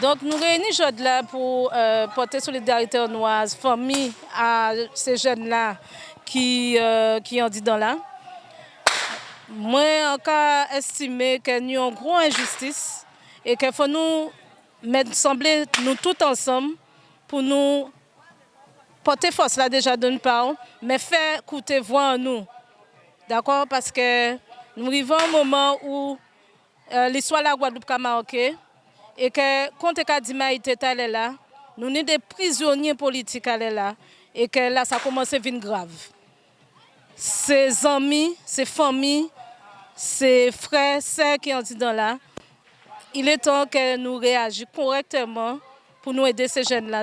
Donc nous réunissons aujourd'hui là pour euh, porter solidarité aux noises, famille à ces jeunes-là qui, euh, qui ont dit dans là. Moi, encore estimé qu'il y a une grosse injustice et qu'il faut nous mettre sembler nous tous ensemble pour nous porter force là déjà d'une part, mais faire coûter voix en nous. D'accord? Parce que nous arrivons à un moment où euh, l'histoire de la Guadeloupe a marqué et que quand Kadima était là, nous sommes des prisonniers politiques là et que là ça commence à devenir grave. Ses amis, ses familles, ses frères, sœurs qui ont dit dans là, il est temps que nous réagissions correctement pour nous aider ces jeunes-là.